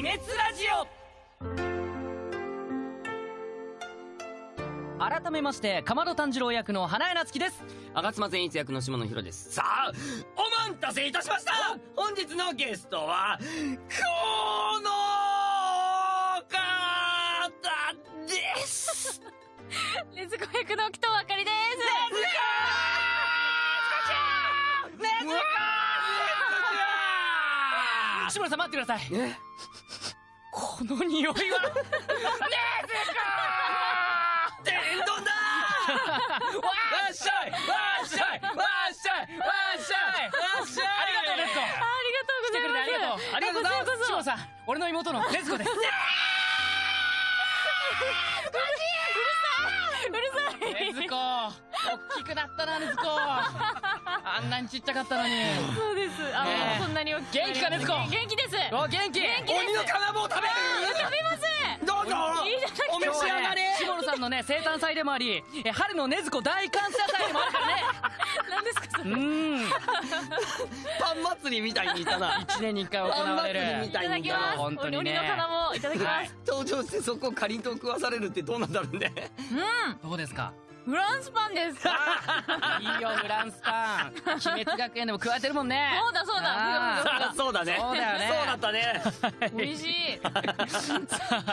滅ラジオ。改めましてかまど炭治郎役の花江夏樹です。吾妻善一役の下野紘です。さあお待たせいたしました。本日のゲストはこの方です。レズコ役の北あかりです。志村さん待ってください。え？この匂いは。天丼だわっしゃいわっしゃいわっしゃいわっしゃいわっしゃい。ありがとうですありがとうございます。来てくれてありがとうありがとうございますさん俺の妹の禰豆子です。うるさい禰豆子。大きくなったな禰豆子。あんなにちっちゃかったのに。そうです。あんなに大きく元気か禰豆子？元気です。お元気。元気です鬼の金棒食べる食べますどうぞいいじゃないお召し上がれ志村さんのね生誕祭でもありえ春の禰豆子大感謝祭でもあるからね。何ですかそれ？うーん。パン祭りみたいにいたな。一年に一回行われパン祭りるみたいいただきます本当にね。鬼の金もいただきます、登場してそこをかりんとう食わされるってどうなんだろうね。どうですか？フランスパンです。いいよフランスパン。鬼滅学園でも食われてるもんね。そうだそうだ。あー。あそうだ。ね。そうだよね。そうだったね。美味しい。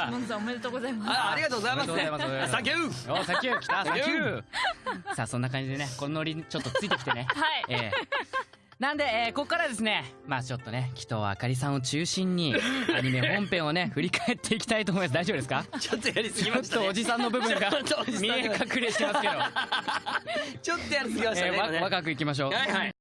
モンさんおめでとうございます。あありがとうございます。サンキュー。おサンキュー。来たサンキュー。さあそんな感じでねこのノリにちょっとついてきてね。はい。ええなんで、えーここからですね、まあちょっとね、紀藤あかりさんを中心に、アニメ本編をね、振り返っていきたいと思います。大丈夫ですか？ちょっとやりすぎちょましたね。っとおじさんの部分が 見え隠れしてますけど、ちょっとやりすぎましたえーね。若くいきましょう。はいはい